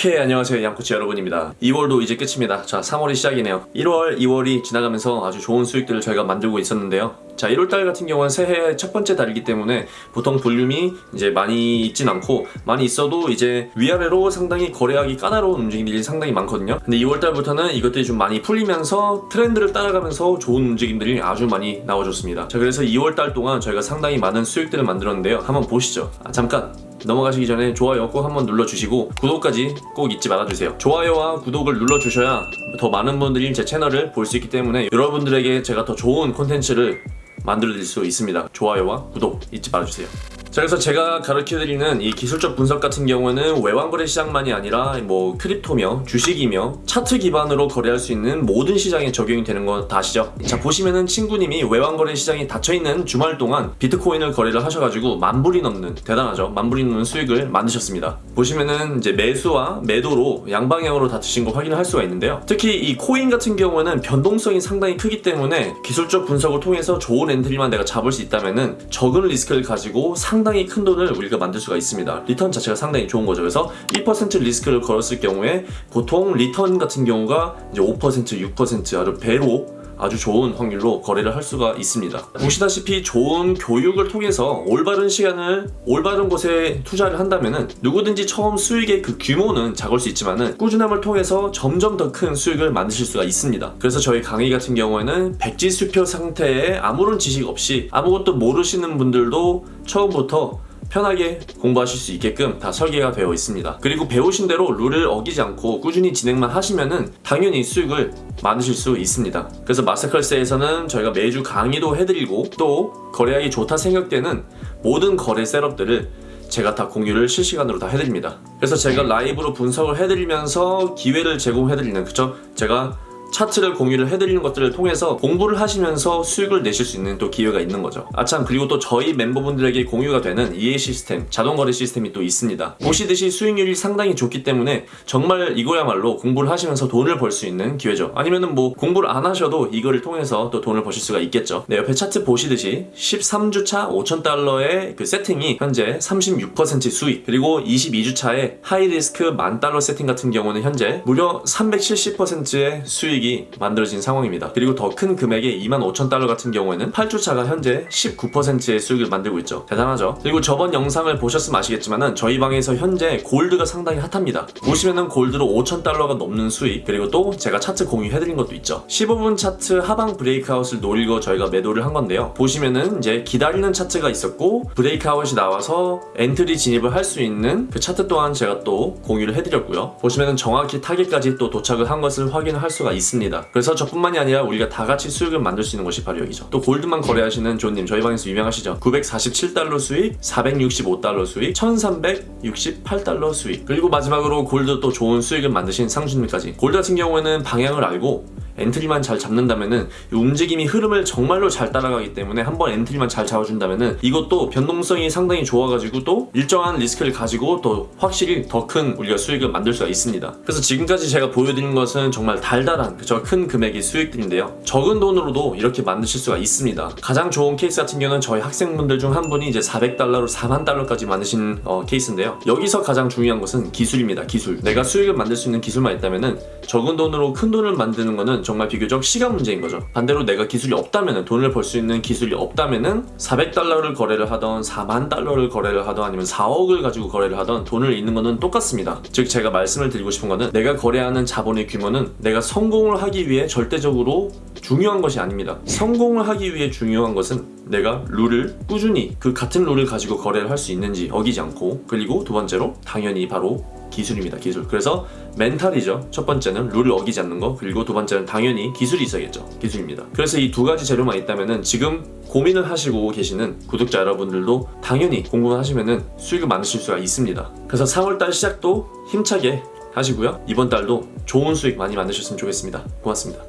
오케이 안녕하세요. 양코치 여러분입니다. 2월도 이제 끝입니다. 자 3월이 시작이네요. 1월 2월이 지나가면서 아주 좋은 수익들을 저희가 만들고 있었는데요. 자 1월달 같은 경우는 새해 첫 번째 달이기 때문에 보통 볼륨이 이제 많이 있진 않고 많이 있어도 이제 위아래로 상당히 거래하기 까다로운 움직임들이 상당히 많거든요. 근데 2월달부터는 이것들이 좀 많이 풀리면서 트렌드를 따라가면서 좋은 움직임들이 아주 많이 나와줬습니다. 자 그래서 2월달 동안 저희가 상당히 많은 수익들을 만들었는데요. 한번 보시죠. 아 잠깐 넘어가시기 전에 좋아요 꼭 한번 눌러주시고 구독까지 꼭 잊지 말아주세요. 좋아요와 구독을 눌러주셔야 더 많은 분들이 제 채널을 볼 수 있기 때문에 여러분들에게 제가 더 좋은 콘텐츠를 만들어드릴 수 있습니다. 좋아요와 구독 잊지 말아주세요 자 그래서 제가 가르쳐드리는 이 기술적 분석 같은 경우는 외환거래 시장만이 아니라 뭐 크립토며 주식이며 차트 기반으로 거래할 수 있는 모든 시장에 적용이 되는 거 다 아시죠? 자 보시면은 친구님이 외환거래 시장이 닫혀있는 주말 동안 비트코인을 거래를 하셔가지고 만불이 넘는 대단하죠? 만불이 넘는 수익을 만드셨습니다. 보시면은 이제 매수와 매도로 양방향으로 다투신 거 확인을 할 수가 있는데요. 특히 이 코인 같은 경우는 변동성이 상당히 크기 때문에 기술적 분석을 통해서 좋은 엔트리만 내가 잡을 수 있다면은 적은 리스크를 가지고 상 상당히 큰 돈을 우리가 만들 수가 있습니다. 리턴 자체가 상당히 좋은 거죠. 그래서 1% 리스크를 걸었을 경우에 보통 리턴 같은 경우가 이제 5% 6% 아주 배로 아주 좋은 확률로 거래를 할 수가 있습니다. 보시다시피 좋은 교육을 통해서 올바른 시간을 올바른 곳에 투자를 한다면 누구든지 처음 수익의 그 규모는 작을 수 있지만 꾸준함을 통해서 점점 더 큰 수익을 만드실 수가 있습니다. 그래서 저희 강의 같은 경우에는 백지수표 상태에 아무런 지식 없이 아무것도 모르시는 분들도 처음부터 편하게 공부하실 수 있게끔 다 설계가 되어 있습니다. 그리고 배우신 대로 룰을 어기지 않고 꾸준히 진행만 하시면은 당연히 수익을 만드실 수 있습니다. 그래서 마스터클래스에서는 저희가 매주 강의도 해드리고 또 거래하기 좋다 생각되는 모든 거래 셋업들을 제가 다 공유를 실시간으로 다 해드립니다. 그래서 제가 라이브로 분석을 해드리면서 기회를 제공해드리는 그쵸? 제가 차트를 공유를 해드리는 것들을 통해서 공부를 하시면서 수익을 내실 수 있는 또 기회가 있는 거죠. 아참 그리고 또 저희 멤버분들에게 공유가 되는 EA 시스템 자동거래 시스템이 또 있습니다. 보시듯이 수익률이 상당히 좋기 때문에 정말 이거야말로 공부를 하시면서 돈을 벌 수 있는 기회죠. 아니면은 뭐 공부를 안 하셔도 이거를 통해서 또 돈을 버실 수가 있겠죠. 네 옆에 차트 보시듯이 13주차 5천달러의 그 세팅이 현재 36% 수익 그리고 22주차의 high risk 만달러 세팅 같은 경우는 현재 무려 370%의 수익 수익이 만들어진 상황입니다. 그리고 더 큰 금액의 2만 5천 달러 같은 경우에는 8주차가 현재 19%의 수익을 만들고 있죠. 대단하죠. 그리고 저번 영상을 보셨으면 아시겠지만 저희 방에서 현재 골드가 상당히 핫합니다. 보시면은 골드로 5천 달러가 넘는 수익 그리고 또 제가 차트 공유해드린 것도 있죠. 15분 차트 하방 breakout을 노리고 저희가 매도를 한 건데요. 보시면은 이제 기다리는 차트가 있었고 breakout이 나와서 엔트리 진입을 할 수 있는 그 차트 또한 제가 또 공유를 해드렸고요. 보시면은 정확히 타겟까지 또 도착을 한 것을 확인을 할 수가 있습니다. 있습니다. 그래서 저뿐만이 아니라 우리가 다 같이 수익을 만들 수 있는 것이 바로 여기죠. 또 골드만 거래하시는 존님 저희 방에서 유명하시죠. 947달러 수익, 465달러 수익, 1368달러 수익 그리고 마지막으로 골드 또 좋은 수익을 만드신 상수님까지 골드 같은 경우에는 방향을 알고 엔트리만 잘 잡는다면은 움직임이 흐름을 정말로 잘 따라가기 때문에 한번 엔트리만 잘 잡아준다면은 이것도 변동성이 상당히 좋아가지고 또 일정한 리스크를 가지고 또 확실히 더 큰 우리가 수익을 만들 수가 있습니다. 그래서 지금까지 제가 보여드린 것은 정말 달달한 그저 큰 금액의 수익들인데요. 적은 돈으로도 이렇게 만드실 수가 있습니다. 가장 좋은 케이스 같은 경우는 저희 학생분들 중 한 분이 이제 400달러로 4만 달러까지 만드신 어, 케이스인데요. 여기서 가장 중요한 것은 기술입니다. 기술. 내가 수익을 만들 수 있는 기술만 있다면은 적은 돈으로 큰 돈을 만드는 거는 정말 비교적 시간 문제인 거죠. 반대로 내가 기술이 없다면 돈을 벌 수 있는 기술이 없다면 400달러를 거래를 하던 4만 달러를 거래를 하던 아니면 4억을 가지고 거래를 하던 돈을 잃는 거는 똑같습니다. 즉 제가 말씀을 드리고 싶은 거는 내가 거래하는 자본의 규모는 내가 성공을 하기 위해 절대적으로 중요한 것이 아닙니다. 성공을 하기 위해 중요한 것은 내가 룰을 꾸준히 그 같은 룰을 가지고 거래를 할 수 있는지 어기지 않고 그리고 두 번째로 당연히 바로 기술입니다 기술. 그래서 멘탈이죠. 첫 번째는 룰을 어기지 않는 거 그리고 두 번째는 당연히 기술이 있어야겠죠. 기술입니다. 그래서 이 두 가지 재료만 있다면 지금 고민을 하시고 계시는 구독자 여러분들도 당연히 공부만 하시면 수익을 만드실 수가 있습니다. 그래서 3월달 시작도 힘차게 하시고요. 이번 달도 좋은 수익 많이 만드셨으면 좋겠습니다. 고맙습니다